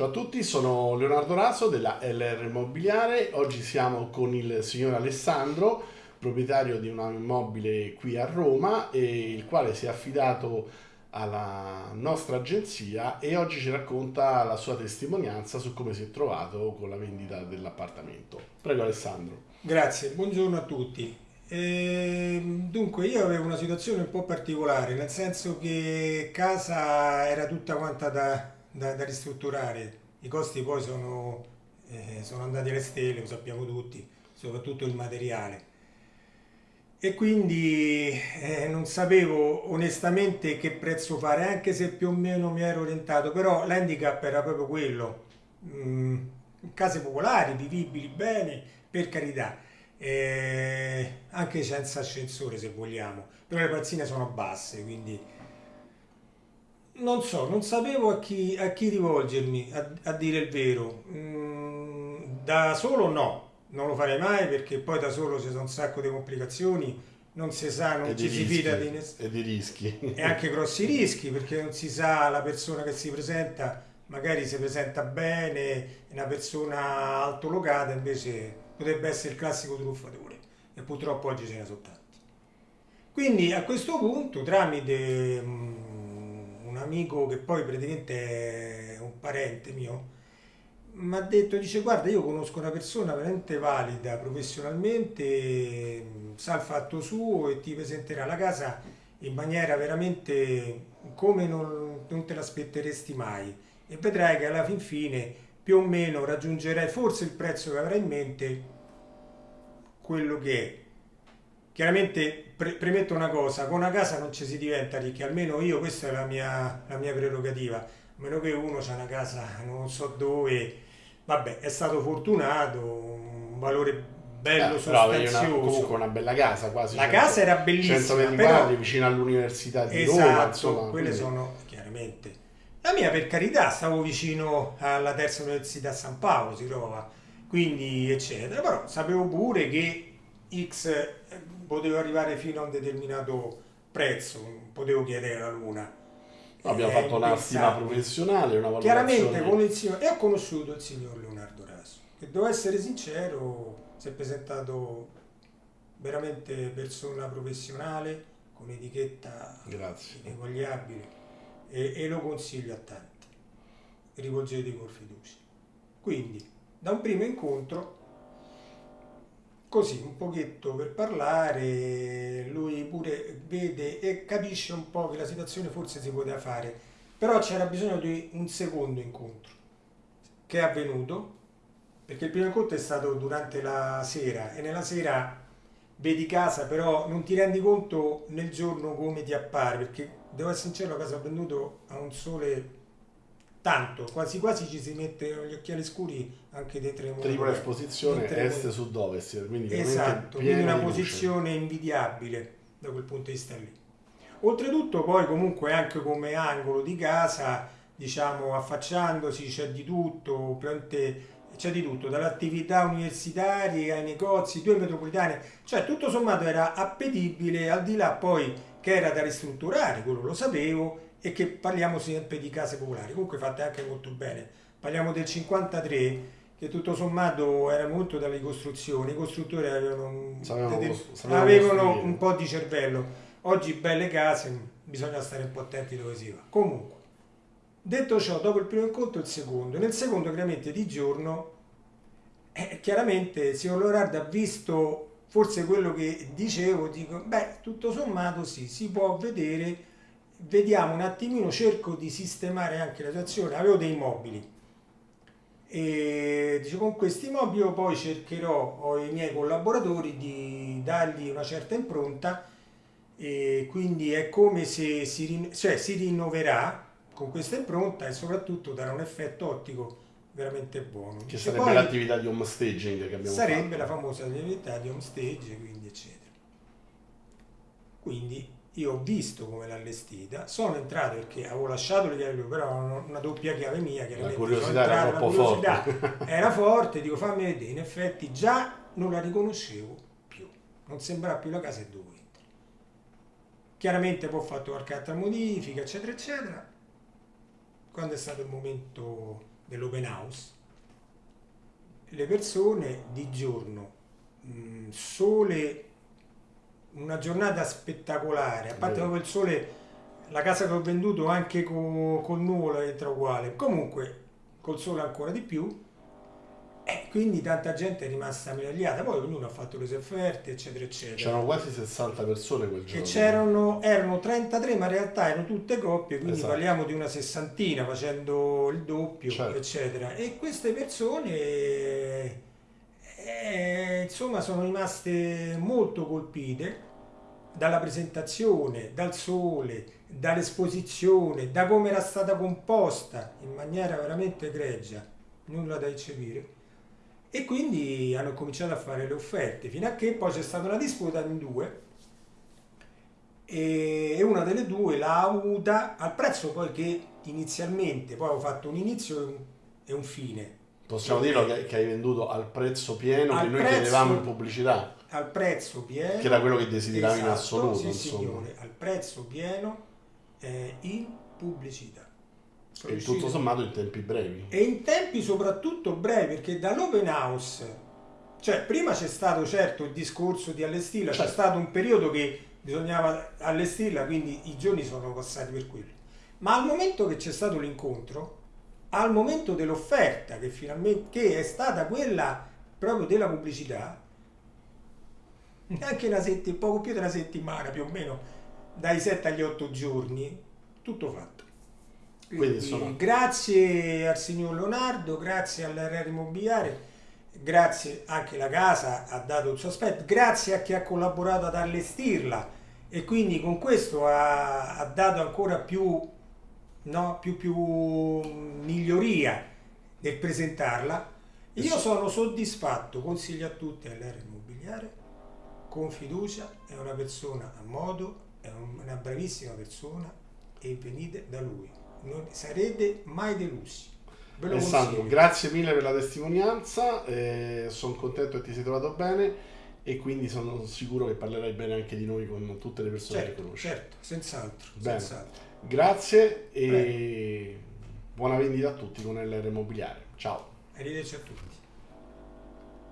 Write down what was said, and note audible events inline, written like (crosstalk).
Ciao a tutti, sono Leonardo Raso della LR Immobiliare. Oggi siamo con il signor Alessandro, proprietario di un immobile qui a Roma, il quale si è affidato alla nostra agenzia e oggi ci racconta la sua testimonianza su come si è trovato con la vendita dell'appartamento. Prego Alessandro. Grazie, buongiorno a tutti. E, dunque io avevo una situazione un po' particolare, nel senso che casa era tutta quanta da da, da ristrutturare. I costi poi sono, eh, sono andati alle stelle, lo sappiamo tutti, soprattutto il materiale. E quindi eh, non sapevo onestamente che prezzo fare, anche se più o meno mi ero orientato, però l'handicap era proprio quello. Mm, case popolari, vivibili bene, per carità, eh, anche senza ascensore se vogliamo, però le pazzine sono basse, quindi non so, non sapevo a chi, a chi rivolgermi, a, a, dire il vero. Mm, da solo no, non lo farei mai perché poi da solo ci sono un sacco di complicazioni, non si sa, non ci si fida di nessuno. E di rischi. E anche (laughs) grossi rischi perché non si sa la persona che si presenta, magari si presenta bene, è una persona altolocata, invece potrebbe essere il classico truffatore e purtroppo oggi ce ne sono tanti. Quindi a questo punto tramite... Amico che poi praticamente è un parente mio, mi ha detto, dice guarda io conosco una persona veramente valida professionalmente, sa il fatto suo e ti presenterà la casa in maniera veramente come non, non te l'aspetteresti mai. E vedrai che alla fin fine più o meno raggiungerai forse il prezzo che avrai in mente quello che è Chiaramente pre premetto una cosa, con una casa non ci si diventa ricchi, almeno io, questa è la mia, la mia prerogativa, a meno che uno ha una casa non so dove, vabbè, è stato fortunato, un valore bello, eh, sostanzioso. Una, comunque una bella casa, quasi. La 100, casa era bellissima. 120 però, vicino all'università di esatto, Roma, insomma. quelle quindi. sono, chiaramente. La mia, per carità, stavo vicino alla terza università a San Paolo, si trova, quindi eccetera, però sapevo pure che X potevo arrivare fino a un determinato prezzo, potevo chiedere la luna. Abbiamo fatto una stima professionale, una valutazione. Chiaramente con il signor, e ho conosciuto il signor Leonardo Raso, che devo essere sincero, si è presentato veramente persona professionale, con etichetta ineguagliabile e, e lo consiglio a tanti. Rivolgetevi con fiducia. Quindi, da un primo incontro così un pochetto per parlare, lui pure vede e capisce un po' che la situazione forse si poteva fare, però c'era bisogno di un secondo incontro che è avvenuto, perché il primo incontro è stato durante la sera e nella sera vedi casa, però non ti rendi conto nel giorno come ti appare, perché devo essere sincero, la casa ha venduto a un sole tanto, quasi quasi ci si mette gli occhiali scuri anche dei tre Tripla esposizione est sud ovest, quindi esatto, quindi una posizione invidiabile da quel punto di vista lì. Oltretutto poi comunque anche come angolo di casa, diciamo affacciandosi c'è di tutto, c'è di tutto, dall'attività universitaria ai negozi, due metropolitane, cioè tutto sommato era appetibile al di là poi che era da ristrutturare, quello lo sapevo, e che parliamo sempre di case popolari, comunque fatte anche molto bene. Parliamo del 53 che tutto sommato era molto dalle costruzioni, i costruttori avevano, avevano un po' di cervello. Oggi belle case, bisogna stare un po' attenti dove si va. Comunque, detto ciò, dopo il primo incontro il secondo. Nel secondo, chiaramente di giorno, eh, chiaramente il signor Lorard ha visto forse quello che dicevo, dico, beh, tutto sommato sì, si può vedere vediamo un attimino, cerco di sistemare anche la situazione, avevo dei mobili e dice, con questi mobili io poi cercherò ho i miei collaboratori di dargli una certa impronta e quindi è come se si, cioè, si rinnoverà con questa impronta e soprattutto darà un effetto ottico veramente buono. Che sarebbe l'attività di home staging che abbiamo sarebbe fatto. la famosa attività di home stage, quindi eccetera. Quindi io ho visto come l'ha allestita, sono entrato perché avevo lasciato le chiavi però una doppia chiave mia, chiaramente la curiosità entrato, era troppo curiosità forte. era forte, (laughs) dico fammi vedere, in effetti già non la riconoscevo più, non sembrava più la casa dove entri. Chiaramente poi ho fatto qualche altra modifica, eccetera, eccetera. Quando è stato il momento dell'open house, le persone di giorno, mh, sole, una giornata spettacolare, a parte proprio il sole, la casa che ho venduto anche co- col nuvolo entra uguale, comunque col sole ancora di più, e quindi tanta gente è rimasta meravigliata, poi ognuno ha fatto le sue offerte, eccetera, eccetera. C'erano quasi 60 persone quel giorno. c'erano, erano 33, ma in realtà erano tutte coppie, quindi Esatto. parliamo di una sessantina facendo il doppio, Certo. eccetera. E queste persone, eh, insomma, sono rimaste molto colpite dalla presentazione, dal sole, dall'esposizione, da come era stata composta in maniera veramente egregia, nulla da eccepire. E quindi hanno cominciato a fare le offerte, fino a che poi c'è stata una disputa in due e una delle due l'ha avuta al prezzo poi che inizialmente, poi avevo fatto un inizio e un fine. Possiamo dirlo che, che hai venduto al prezzo pieno Al che noi prezzo- chiedevamo in pubblicità, Al prezzo pieno. che era quello che desideravi in Esatto, assoluto. Sì, insomma. signore, al prezzo pieno eh, in pubblicità. Sono E tutto sommato in tempi brevi. E in tempi soprattutto brevi, perché dall'open house, cioè prima c'è stato certo il discorso di allestirla, c'è Certo. stato un periodo che bisognava allestirla, quindi i giorni sono passati per quello. Ma al momento che c'è stato l'incontro, al momento dell'offerta, che finalmente che è stata quella proprio della pubblicità, neanche una settimana, poco più di una settimana più o meno, dai 7 agli 8 giorni, tutto fatto. Quindi, Quindi, insomma- grazie al signor Leonardo, grazie all'RR Immobiliare, grazie anche la casa ha dato il suo aspetto, grazie a chi ha collaborato ad allestirla e quindi con questo ha, ha dato ancora più, no, più, più miglioria nel presentarla. Io sono soddisfatto, consiglio a tutti all'RR Immobiliare, con fiducia, è una persona a modo, è un- una bravissima persona e venite da lui. Non sarete mai delusi. Alessandro, consiglio. grazie mille per la testimonianza, sono contento che ti sei trovato bene e quindi sono sicuro che parlerai bene anche di noi con tutte le persone che Certo, conosci. certo, senz'altro, Bene. senz'altro. Grazie e buona vendita a tutti con LR Immobiliare. Ciao. Arrivederci a tutti.